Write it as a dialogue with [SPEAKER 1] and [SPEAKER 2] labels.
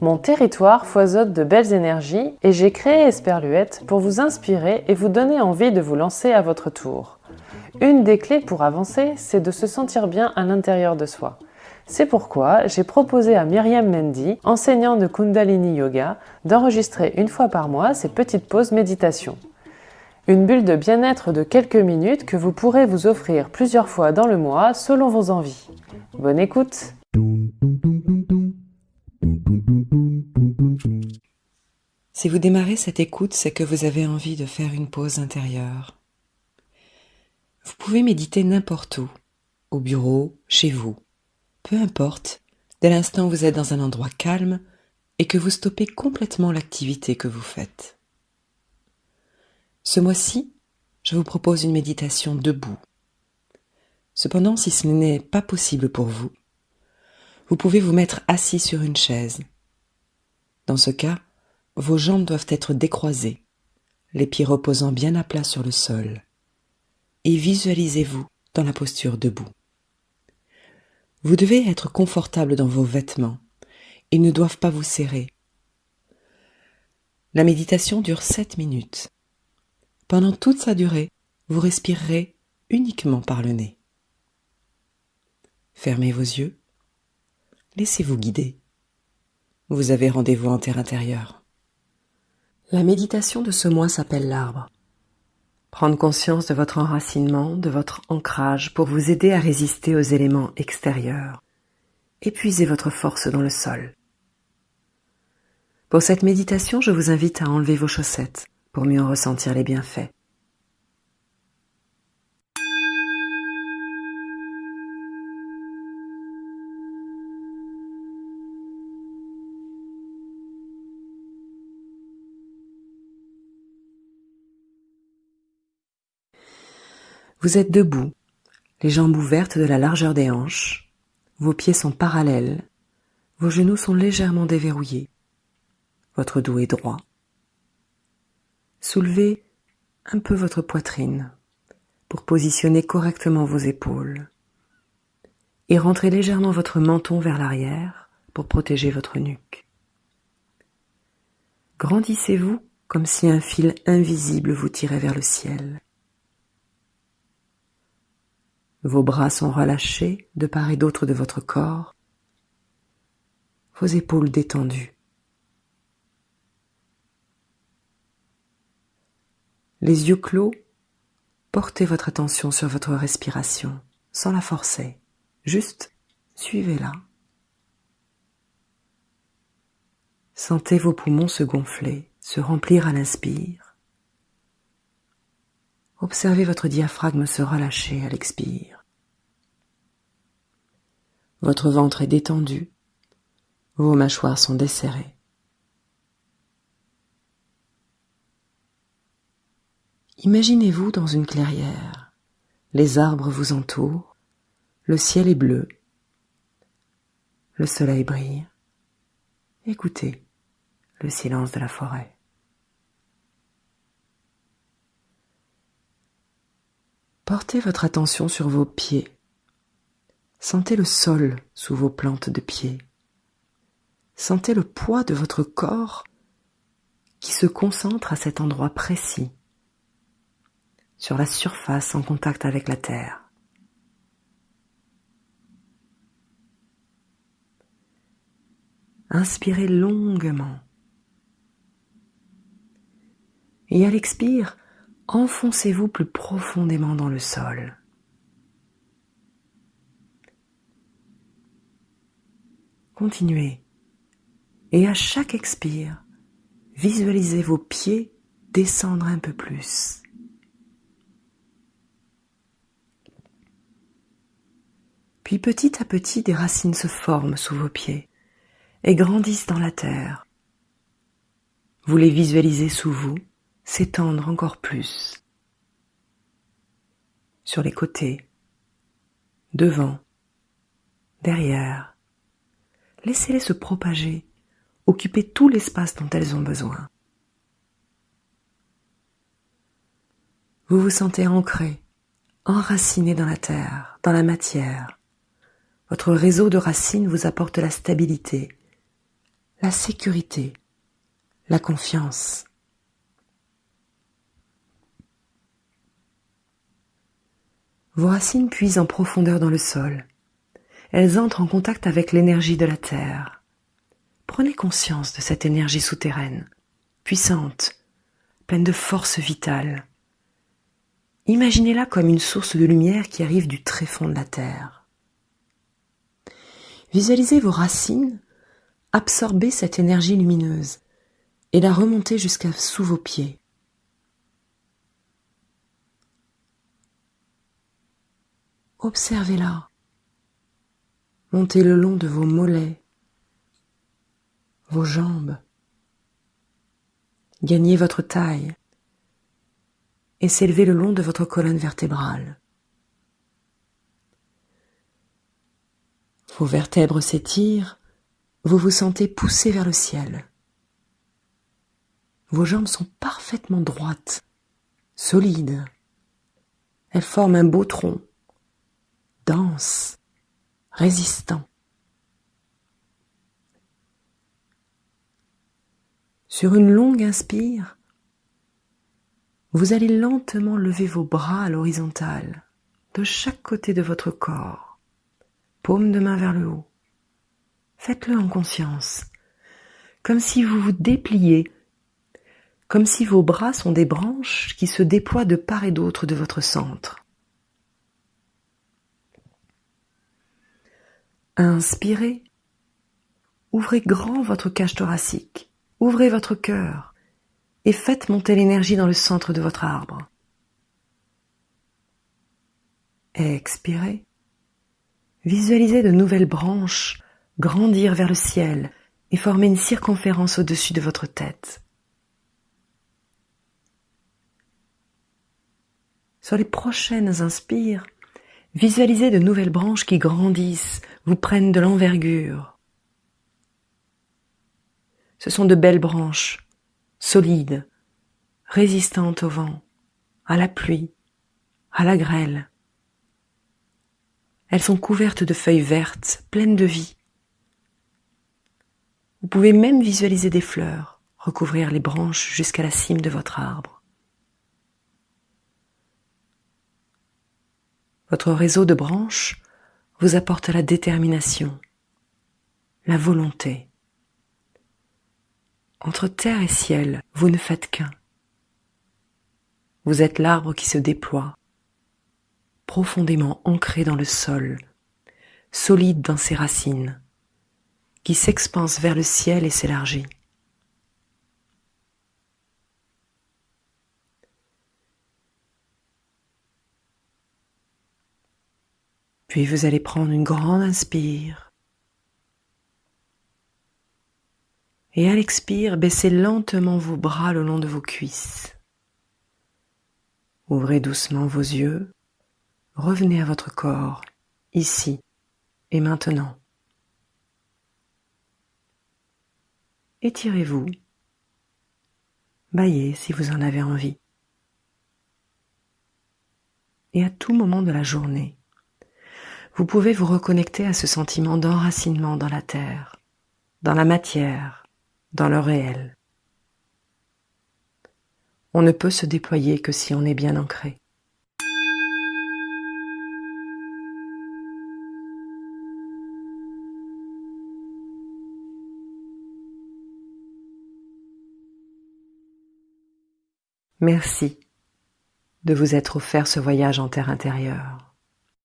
[SPEAKER 1] Mon territoire foisonne de belles énergies et j'ai créé Esperluette pour vous inspirer et vous donner envie de vous lancer à votre tour. Une des clés pour avancer, c'est de se sentir bien à l'intérieur de soi. C'est pourquoi j'ai proposé à Myriam Mendy, enseignant de Kundalini Yoga, d'enregistrer une fois par mois ces petites pauses méditation. Une bulle de bien-être de quelques minutes que vous pourrez vous offrir plusieurs fois dans le mois selon vos envies. Bonne écoute
[SPEAKER 2] Si vous démarrez cette écoute, c'est que vous avez envie de faire une pause intérieure. Vous pouvez méditer n'importe où, au bureau, chez vous, peu importe, dès l'instant où vous êtes dans un endroit calme et que vous stoppez complètement l'activité que vous faites. Ce mois-ci, je vous propose une méditation debout. Cependant, si ce n'est pas possible pour vous, vous pouvez vous mettre assis sur une chaise. Dans ce cas, vos jambes doivent être décroisées, les pieds reposant bien à plat sur le sol, et visualisez-vous dans la posture debout. Vous devez être confortable dans vos vêtements. Ils ne doivent pas vous serrer. La méditation dure sept minutes. Pendant toute sa durée, vous respirerez uniquement par le nez. Fermez vos yeux. Laissez-vous guider. Vous avez rendez-vous en terre intérieure. La méditation de ce mois s'appelle l'arbre. Prendre conscience de votre enracinement, de votre ancrage pour vous aider à résister aux éléments extérieurs. Épuisez votre force dans le sol. Pour cette méditation, je vous invite à enlever vos chaussettes pour mieux en ressentir les bienfaits. Vous êtes debout, les jambes ouvertes de la largeur des hanches, vos pieds sont parallèles, vos genoux sont légèrement déverrouillés, votre dos est droit. Soulevez un peu votre poitrine pour positionner correctement vos épaules et rentrez légèrement votre menton vers l'arrière pour protéger votre nuque. Grandissez-vous comme si un fil invisible vous tirait vers le ciel. Vos bras sont relâchés de part et d'autre de votre corps, vos épaules détendues. Les yeux clos, portez votre attention sur votre respiration, sans la forcer, juste suivez-la. Sentez vos poumons se gonfler, se remplir à l'inspire Observez votre diaphragme se relâcher à l'expire. Votre ventre est détendu, vos mâchoires sont desserrées. Imaginez-vous dans une clairière, les arbres vous entourent, le ciel est bleu, le soleil brille. Écoutez le silence de la forêt. Portez votre attention sur vos pieds. Sentez le sol sous vos plantes de pied. Sentez le poids de votre corps qui se concentre à cet endroit précis, sur la surface en contact avec la terre. Inspirez longuement. Et à l'expire, enfoncez-vous plus profondément dans le sol. Continuez. Et à chaque expire, visualisez vos pieds descendre un peu plus. Puis petit à petit, des racines se forment sous vos pieds et grandissent dans la terre. Vous les visualisez sous vous s'étendre encore plus sur les côtés, devant, derrière. Laissez-les se propager, occuper tout l'espace dont elles ont besoin. Vous vous sentez ancré, enraciné dans la terre, dans la matière. Votre réseau de racines vous apporte la stabilité, la sécurité, la confiance. Vos racines puisent en profondeur dans le sol. Elles entrent en contact avec l'énergie de la terre. Prenez conscience de cette énergie souterraine, puissante, pleine de force vitale. Imaginez-la comme une source de lumière qui arrive du tréfonds de la terre. Visualisez vos racines absorber cette énergie lumineuse et la remonter jusqu'à sous vos pieds. Observez-la. Montez le long de vos mollets, vos jambes. Gagnez votre taille et s'élevez le long de votre colonne vertébrale. Vos vertèbres s'étirent, vous vous sentez poussé vers le ciel. Vos jambes sont parfaitement droites, solides. Elles forment un beau tronc, dense, résistant. Sur une longue inspire, vous allez lentement lever vos bras à l'horizontale, de chaque côté de votre corps, paume de main vers le haut. Faites-le en conscience, comme si vous vous dépliez comme si vos bras sont des branches qui se déploient de part et d'autre de votre centre. Inspirez. Ouvrez grand votre cage thoracique. Ouvrez votre cœur et faites monter l'énergie dans le centre de votre arbre. Expirez. Visualisez de nouvelles branches grandir vers le ciel et former une circonférence au-dessus de votre tête. Sur les prochaines inspires, visualisez de nouvelles branches qui grandissent, vous prennent de l'envergure. Ce sont de belles branches, solides, résistantes au vent, à la pluie, à la grêle. Elles sont couvertes de feuilles vertes, pleines de vie. Vous pouvez même visualiser des fleurs recouvrir les branches jusqu'à la cime de votre arbre. Votre réseau de branches vous apporte la détermination, la volonté. Entre terre et ciel, vous ne faites qu'un. Vous êtes l'arbre qui se déploie, profondément ancré dans le sol, solide dans ses racines, qui s'expanse vers le ciel et s'élargit. Puis vous allez prendre une grande inspire. Et à l'expire, baissez lentement vos bras le long de vos cuisses. Ouvrez doucement vos yeux. Revenez à votre corps, ici et maintenant. Étirez-vous. Baillez si vous en avez envie. Et à tout moment de la journée, vous pouvez vous reconnecter à ce sentiment d'enracinement dans la terre, dans la matière, dans le réel. On ne peut se déployer que si on est bien ancré. Merci de vous être offert ce voyage en terre intérieure.